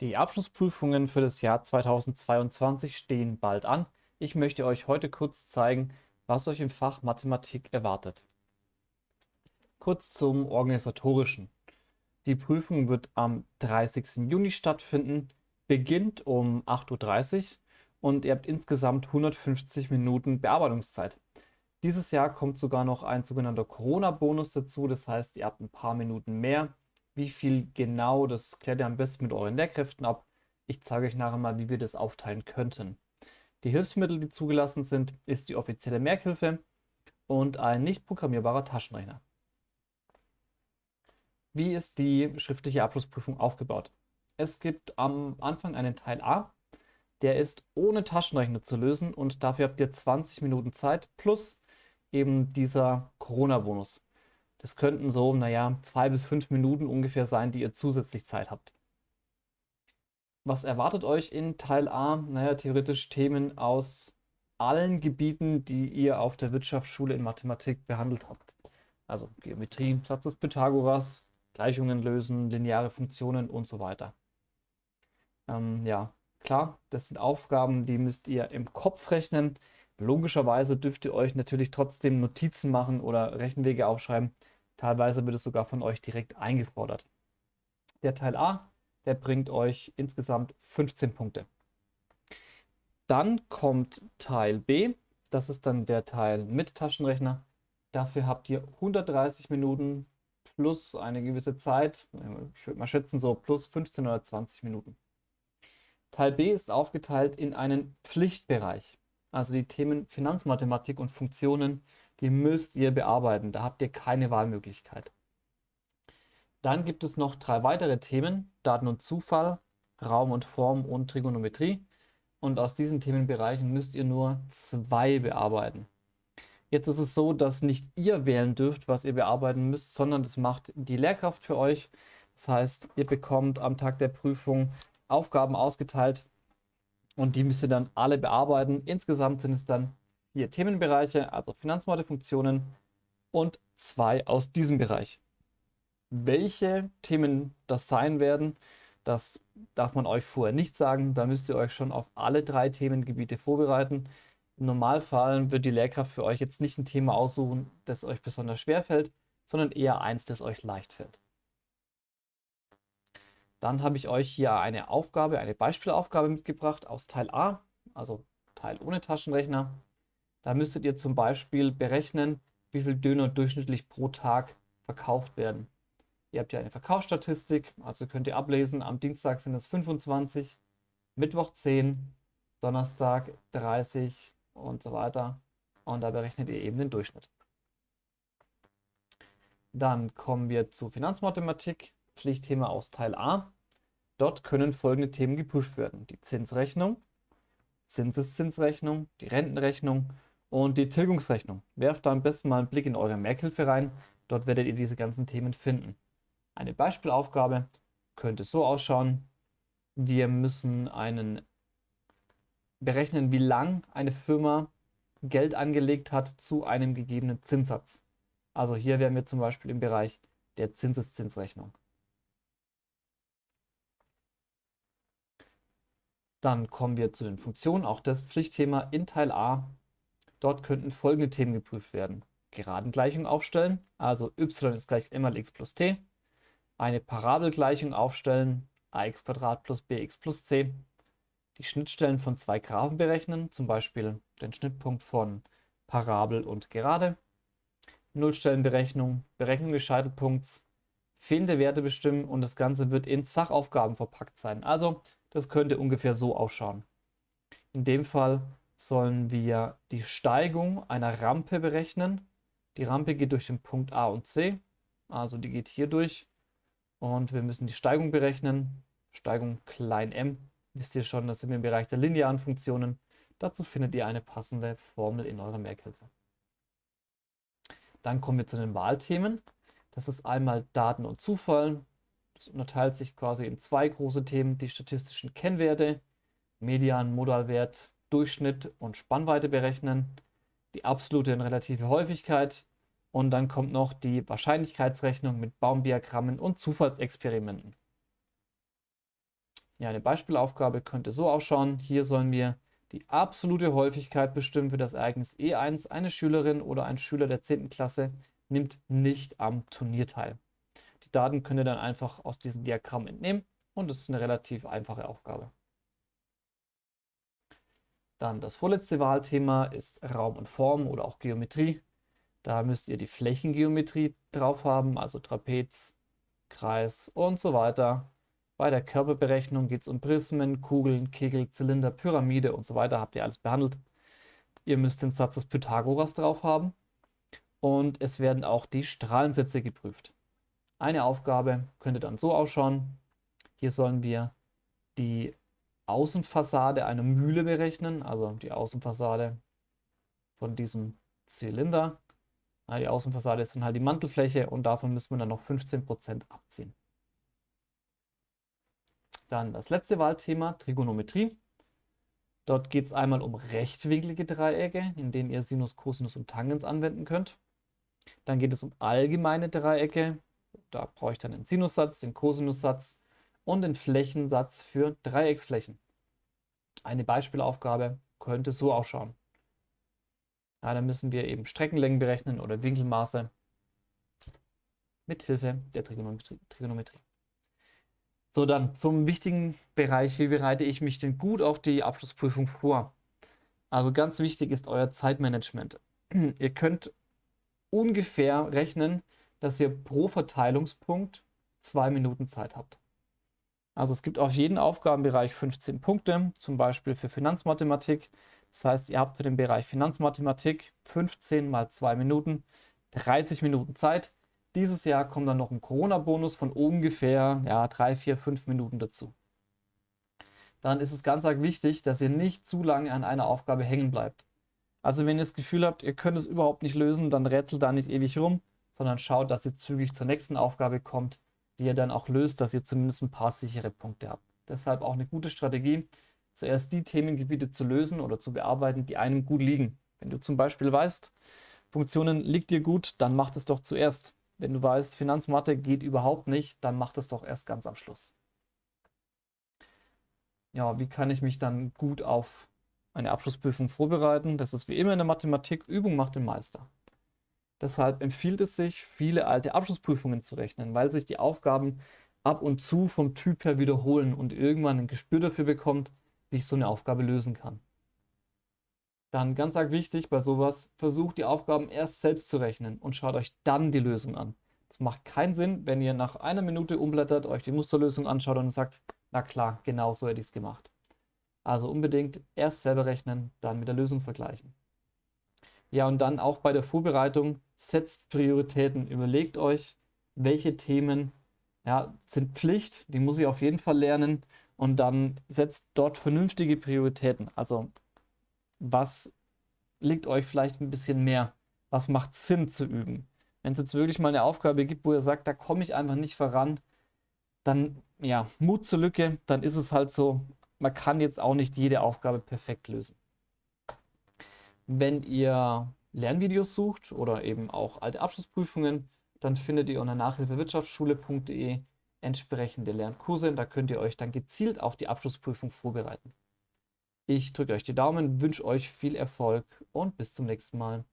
Die Abschlussprüfungen für das Jahr 2022 stehen bald an. Ich möchte euch heute kurz zeigen, was euch im Fach Mathematik erwartet. Kurz zum Organisatorischen. Die Prüfung wird am 30. Juni stattfinden, beginnt um 8.30 Uhr und ihr habt insgesamt 150 Minuten Bearbeitungszeit. Dieses Jahr kommt sogar noch ein sogenannter Corona-Bonus dazu, das heißt, ihr habt ein paar Minuten mehr wie viel genau, das klärt ihr am besten mit euren Lehrkräften ab. Ich zeige euch nachher mal, wie wir das aufteilen könnten. Die Hilfsmittel, die zugelassen sind, ist die offizielle Merkhilfe und ein nicht programmierbarer Taschenrechner. Wie ist die schriftliche Abschlussprüfung aufgebaut? Es gibt am Anfang einen Teil A, der ist ohne Taschenrechner zu lösen und dafür habt ihr 20 Minuten Zeit plus eben dieser Corona-Bonus. Das könnten so, naja, zwei bis fünf Minuten ungefähr sein, die ihr zusätzlich Zeit habt. Was erwartet euch in Teil A? Naja, theoretisch Themen aus allen Gebieten, die ihr auf der Wirtschaftsschule in Mathematik behandelt habt. Also Geometrie, Satz des Pythagoras, Gleichungen lösen, lineare Funktionen und so weiter. Ähm, ja, klar, das sind Aufgaben, die müsst ihr im Kopf rechnen. Logischerweise dürft ihr euch natürlich trotzdem Notizen machen oder Rechenwege aufschreiben. Teilweise wird es sogar von euch direkt eingefordert. Der Teil A, der bringt euch insgesamt 15 Punkte. Dann kommt Teil B, das ist dann der Teil mit Taschenrechner. Dafür habt ihr 130 Minuten plus eine gewisse Zeit, mal schätzen so plus 15 oder 20 Minuten. Teil B ist aufgeteilt in einen Pflichtbereich. Also die Themen Finanzmathematik und Funktionen, die müsst ihr bearbeiten. Da habt ihr keine Wahlmöglichkeit. Dann gibt es noch drei weitere Themen, Daten und Zufall, Raum und Form und Trigonometrie. Und aus diesen Themenbereichen müsst ihr nur zwei bearbeiten. Jetzt ist es so, dass nicht ihr wählen dürft, was ihr bearbeiten müsst, sondern das macht die Lehrkraft für euch. Das heißt, ihr bekommt am Tag der Prüfung Aufgaben ausgeteilt, und die müsst ihr dann alle bearbeiten. Insgesamt sind es dann vier Themenbereiche, also Finanzmathefunktionen und zwei aus diesem Bereich. Welche Themen das sein werden, das darf man euch vorher nicht sagen. Da müsst ihr euch schon auf alle drei Themengebiete vorbereiten. Im Normalfall wird die Lehrkraft für euch jetzt nicht ein Thema aussuchen, das euch besonders schwer fällt, sondern eher eins, das euch leicht fällt. Dann habe ich euch hier eine Aufgabe, eine Beispielaufgabe mitgebracht aus Teil A, also Teil ohne Taschenrechner. Da müsstet ihr zum Beispiel berechnen, wie viel Döner durchschnittlich pro Tag verkauft werden. Ihr habt ja eine Verkaufsstatistik, also könnt ihr ablesen, am Dienstag sind es 25, Mittwoch 10, Donnerstag 30 und so weiter. Und da berechnet ihr eben den Durchschnitt. Dann kommen wir zu Finanzmathematik. Pflichtthema aus Teil A. Dort können folgende Themen geprüft werden. Die Zinsrechnung, Zinseszinsrechnung, die Rentenrechnung und die Tilgungsrechnung. Werft da am besten mal einen Blick in eure Merkhilfe rein. Dort werdet ihr diese ganzen Themen finden. Eine Beispielaufgabe könnte so ausschauen. Wir müssen einen berechnen, wie lang eine Firma Geld angelegt hat zu einem gegebenen Zinssatz. Also hier wären wir zum Beispiel im Bereich der Zinseszinsrechnung. Dann kommen wir zu den Funktionen, auch das Pflichtthema in Teil A. Dort könnten folgende Themen geprüft werden. Geradengleichung aufstellen, also y ist gleich m mal x plus t. Eine Parabelgleichung aufstellen, ax plus bx plus c. Die Schnittstellen von zwei Graphen berechnen, zum Beispiel den Schnittpunkt von Parabel und Gerade. Nullstellenberechnung, Berechnung des Scheitelpunkts, fehlende Werte bestimmen und das Ganze wird in Sachaufgaben verpackt sein. Also das könnte ungefähr so ausschauen. In dem Fall sollen wir die Steigung einer Rampe berechnen. Die Rampe geht durch den Punkt A und C, also die geht hier durch. Und wir müssen die Steigung berechnen. Steigung klein m. Wisst ihr schon, das sind wir im Bereich der linearen Funktionen. Dazu findet ihr eine passende Formel in eurer Merkhilfe. Dann kommen wir zu den Wahlthemen. Das ist einmal Daten und Zufall. Das unterteilt sich quasi in zwei große Themen, die statistischen Kennwerte, Median, Modalwert, Durchschnitt und Spannweite berechnen, die absolute und relative Häufigkeit und dann kommt noch die Wahrscheinlichkeitsrechnung mit Baumdiagrammen und Zufallsexperimenten. Ja, eine Beispielaufgabe könnte so ausschauen. Hier sollen wir die absolute Häufigkeit bestimmen für das Ereignis E1. Eine Schülerin oder ein Schüler der 10. Klasse nimmt nicht am Turnier teil. Die Daten könnt ihr dann einfach aus diesem Diagramm entnehmen und es ist eine relativ einfache Aufgabe. Dann das vorletzte Wahlthema ist Raum und Form oder auch Geometrie. Da müsst ihr die Flächengeometrie drauf haben, also Trapez, Kreis und so weiter. Bei der Körperberechnung geht es um Prismen, Kugeln, Kegel, Zylinder, Pyramide und so weiter. Habt ihr alles behandelt. Ihr müsst den Satz des Pythagoras drauf haben. Und es werden auch die Strahlensätze geprüft. Eine Aufgabe könnte dann so ausschauen. Hier sollen wir die Außenfassade einer Mühle berechnen, also die Außenfassade von diesem Zylinder. Die Außenfassade ist dann halt die Mantelfläche und davon müssen wir dann noch 15% abziehen. Dann das letzte Wahlthema, Trigonometrie. Dort geht es einmal um rechtwinklige Dreiecke, in denen ihr Sinus, Cosinus und Tangens anwenden könnt. Dann geht es um allgemeine Dreiecke. Da brauche ich dann den Sinussatz, den Cosinussatz und den Flächensatz für Dreiecksflächen. Eine Beispielaufgabe könnte so ausschauen. Ja, dann müssen wir eben Streckenlängen berechnen oder Winkelmaße mit Hilfe der. Trigonometrie. So, dann zum wichtigen Bereich, wie bereite ich mich denn gut auf die Abschlussprüfung vor? Also ganz wichtig ist euer Zeitmanagement. Ihr könnt ungefähr rechnen, dass ihr pro Verteilungspunkt zwei Minuten Zeit habt. Also es gibt auf jeden Aufgabenbereich 15 Punkte, zum Beispiel für Finanzmathematik. Das heißt, ihr habt für den Bereich Finanzmathematik 15 mal 2 Minuten, 30 Minuten Zeit. Dieses Jahr kommt dann noch ein Corona-Bonus von ungefähr ja, 3, 4, 5 Minuten dazu. Dann ist es ganz arg wichtig, dass ihr nicht zu lange an einer Aufgabe hängen bleibt. Also wenn ihr das Gefühl habt, ihr könnt es überhaupt nicht lösen, dann rätselt da nicht ewig rum, sondern schaut, dass ihr zügig zur nächsten Aufgabe kommt, die ihr dann auch löst, dass ihr zumindest ein paar sichere Punkte habt. Deshalb auch eine gute Strategie, zuerst die Themengebiete zu lösen oder zu bearbeiten, die einem gut liegen. Wenn du zum Beispiel weißt, Funktionen liegt dir gut, dann mach das doch zuerst. Wenn du weißt, Finanzmathe geht überhaupt nicht, dann mach das doch erst ganz am Schluss. Ja, wie kann ich mich dann gut auf eine Abschlussprüfung vorbereiten? Das ist wie immer in der Mathematik, Übung macht den Meister. Deshalb empfiehlt es sich, viele alte Abschlussprüfungen zu rechnen, weil sich die Aufgaben ab und zu vom Typ her wiederholen und irgendwann ein Gespür dafür bekommt, wie ich so eine Aufgabe lösen kann. Dann ganz arg wichtig bei sowas, versucht die Aufgaben erst selbst zu rechnen und schaut euch dann die Lösung an. Es macht keinen Sinn, wenn ihr nach einer Minute umblättert, euch die Musterlösung anschaut und sagt, na klar, genau so hätte ich es gemacht. Also unbedingt erst selber rechnen, dann mit der Lösung vergleichen. Ja, und dann auch bei der Vorbereitung, setzt Prioritäten. Überlegt euch, welche Themen ja, sind Pflicht, die muss ich auf jeden Fall lernen und dann setzt dort vernünftige Prioritäten. Also was liegt euch vielleicht ein bisschen mehr? Was macht Sinn zu üben? Wenn es jetzt wirklich mal eine Aufgabe gibt, wo ihr sagt, da komme ich einfach nicht voran, dann ja, Mut zur Lücke, dann ist es halt so, man kann jetzt auch nicht jede Aufgabe perfekt lösen. Wenn ihr Lernvideos sucht oder eben auch alte Abschlussprüfungen, dann findet ihr unter nachhilfewirtschaftsschule.de entsprechende Lernkurse. Da könnt ihr euch dann gezielt auf die Abschlussprüfung vorbereiten. Ich drücke euch die Daumen, wünsche euch viel Erfolg und bis zum nächsten Mal.